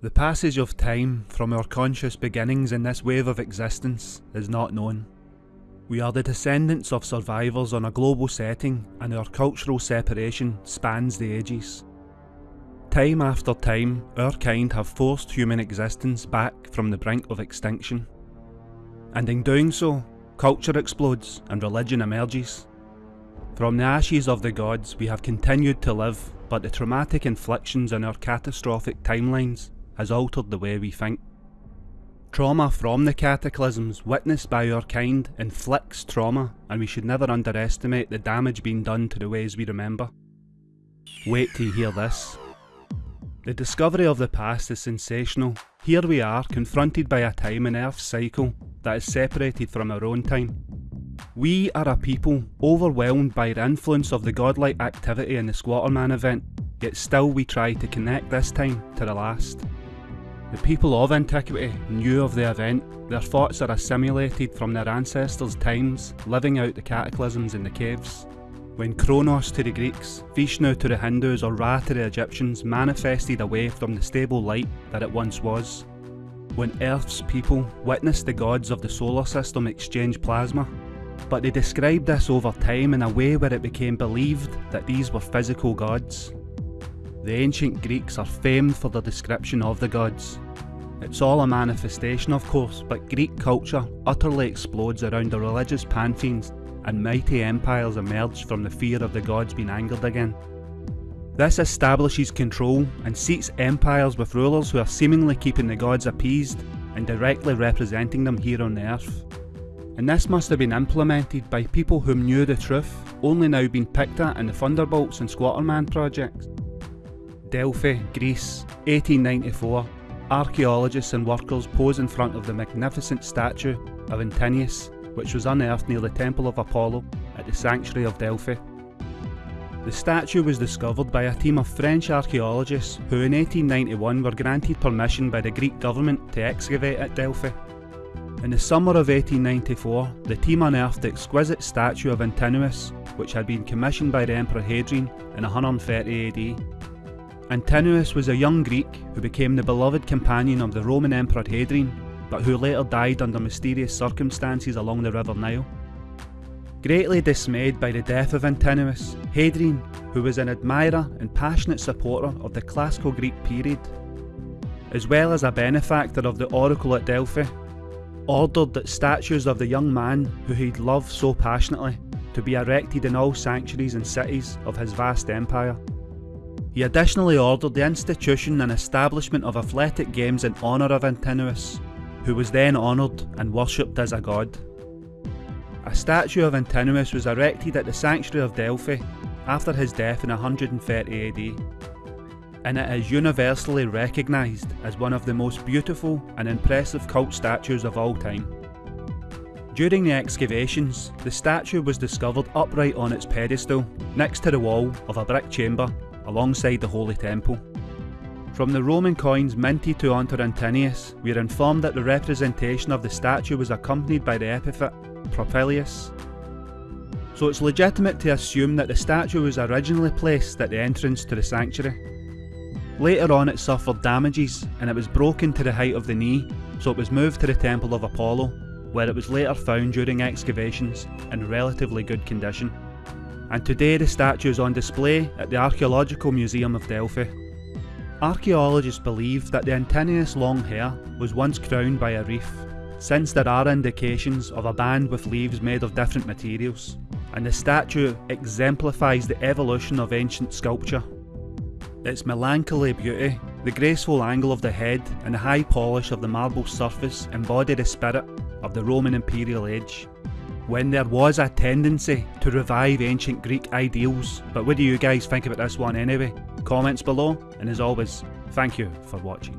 The passage of time from our conscious beginnings in this wave of existence is not known. We are the descendants of survivors on a global setting and our cultural separation spans the ages. Time after time, our kind have forced human existence back from the brink of extinction. And in doing so, culture explodes and religion emerges. From the ashes of the gods we have continued to live, but the traumatic inflictions in our catastrophic timelines has altered the way we think. Trauma from the cataclysms witnessed by our kind inflicts trauma and we should never underestimate the damage being done to the ways we remember. Wait till you hear this. The discovery of the past is sensational. Here we are, confronted by a time in Earth's cycle that is separated from our own time. We are a people overwhelmed by the influence of the godlike activity in the Squatterman event, yet still we try to connect this time to the last. The people of antiquity knew of the event, their thoughts are assimilated from their ancestors' times, living out the cataclysms in the caves. When Kronos to the Greeks, Vishnu to the Hindus or Ra to the Egyptians manifested away from the stable light that it once was. When Earth's people witnessed the gods of the solar system exchange plasma, but they described this over time in a way where it became believed that these were physical gods. The ancient Greeks are famed for their description of the gods. It's all a manifestation of course, but Greek culture utterly explodes around the religious pantheons and mighty empires emerge from the fear of the gods being angered again. This establishes control and seats empires with rulers who are seemingly keeping the gods appeased and directly representing them here on the earth. And this must have been implemented by people who knew the truth, only now being picked at in the Thunderbolts and Squatterman projects. Delphi, Greece, 1894, archaeologists and workers pose in front of the magnificent statue of Antinous, which was unearthed near the Temple of Apollo at the Sanctuary of Delphi. The statue was discovered by a team of French archaeologists who in 1891 were granted permission by the Greek government to excavate at Delphi. In the summer of 1894, the team unearthed the exquisite statue of Antinous, which had been commissioned by the Emperor Hadrian in 130 AD. Antinous was a young Greek who became the beloved companion of the Roman Emperor Hadrian, but who later died under mysterious circumstances along the River Nile. Greatly dismayed by the death of Antinous, Hadrian, who was an admirer and passionate supporter of the classical Greek period, as well as a benefactor of the oracle at Delphi, ordered that statues of the young man who he'd loved so passionately to be erected in all sanctuaries and cities of his vast empire. He additionally ordered the institution and establishment of athletic games in honour of Antinous, who was then honoured and worshipped as a god. A statue of Antinous was erected at the Sanctuary of Delphi after his death in 130 AD, and it is universally recognised as one of the most beautiful and impressive cult statues of all time. During the excavations, the statue was discovered upright on its pedestal, next to the wall of a brick chamber alongside the Holy Temple. From the Roman coins minted to Antinous, we are informed that the representation of the statue was accompanied by the epithet Profilius. So it's legitimate to assume that the statue was originally placed at the entrance to the sanctuary. Later on it suffered damages and it was broken to the height of the knee, so it was moved to the Temple of Apollo, where it was later found during excavations in relatively good condition and today the statue is on display at the Archaeological Museum of Delphi. Archaeologists believe that the Antinous long hair was once crowned by a wreath, since there are indications of a band with leaves made of different materials, and the statue exemplifies the evolution of ancient sculpture. Its melancholy beauty, the graceful angle of the head and the high polish of the marble surface embody the spirit of the Roman imperial age when there was a tendency to revive ancient Greek ideals. But what do you guys think about this one anyway? Comments below, and as always, thank you for watching.